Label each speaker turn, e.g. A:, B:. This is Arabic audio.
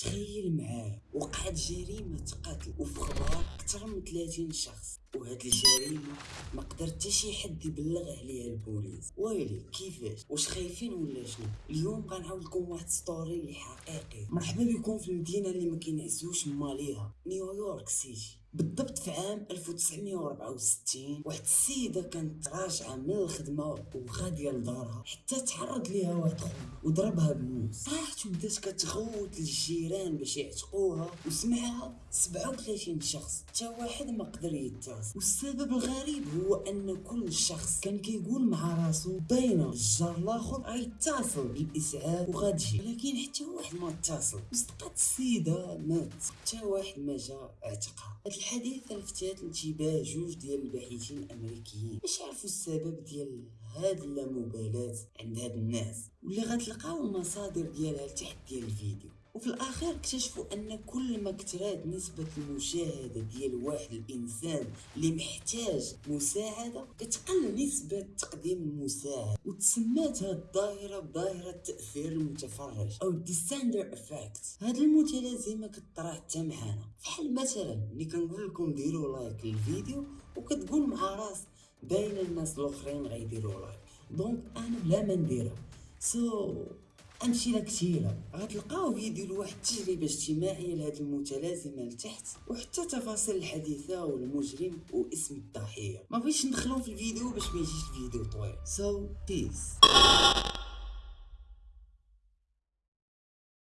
A: تخيل معايا وقعت جريمة قتل وفي أكثر من 30 شخص. وهاد الجريمة ما قدر حتى شي حد يبلغ عليها البوليس. ويلي كيفاش؟ واش خايفين ولا شنو؟ اليوم غنعاود لكم واحد story حقيقي مرحبا بكم في المدينة اللي ما كينعزوش ماليها نيويورك سيتي. بالضبط في عام 1964 واحد السيدة كانت راجعة من الخدمة وغادية لدارها حتى تعرض ليها واحد خوها وضربها بالموس راحت وبدات كتغوت للجيران باش يعتقوها وسمعها 37 شخص حتى واحد ما قدر يتصل والسبب الغريب هو أن كل شخص كان كيقول مع راسو باينه الجار الآخر غيتصل بالإسعاف وغتجي ولكن حتى واحد ما اتصل. وصدقات السيدة مات. حتى واحد ما جا اعتقها هاد الحديث لفت انتباه جوج ديال الباحثين الأمريكيين. باش يعرفوا السبب ديال هاد اللامبالاة عند هاد الناس؟ واللي غتلقاو المصادر ديالها تحت ديال الفيديو؟ وفي الاخير اكتشفوا أن كل ما كترات نسبة المشاهدة ديال واحد الإنسان اللي محتاج مساعدة كتقل نسبة تقديم المساعدة وتسمات هاد الظاهرة بظاهرة تأثير المتفرج أو bystander effect هاد المتلازمة كطرا حتى معانا. بحال مثلا ملي كنقول لكم ديروا like للفيديو وكتقول مع راسو باين الناس الأخرين غيديروا like donc أنا بلا ما نديرها. so, أمثلة كثيرة. غتلقاو فيديو لواحد التجربة اجتماعية لهاد المتلازمة لتحت وحتى تفاصيل الحادثة والمجرم واسم الضحية ما بغيتش ندخلو في الفيديو باش ما يجيش الفيديو طويل. so, peace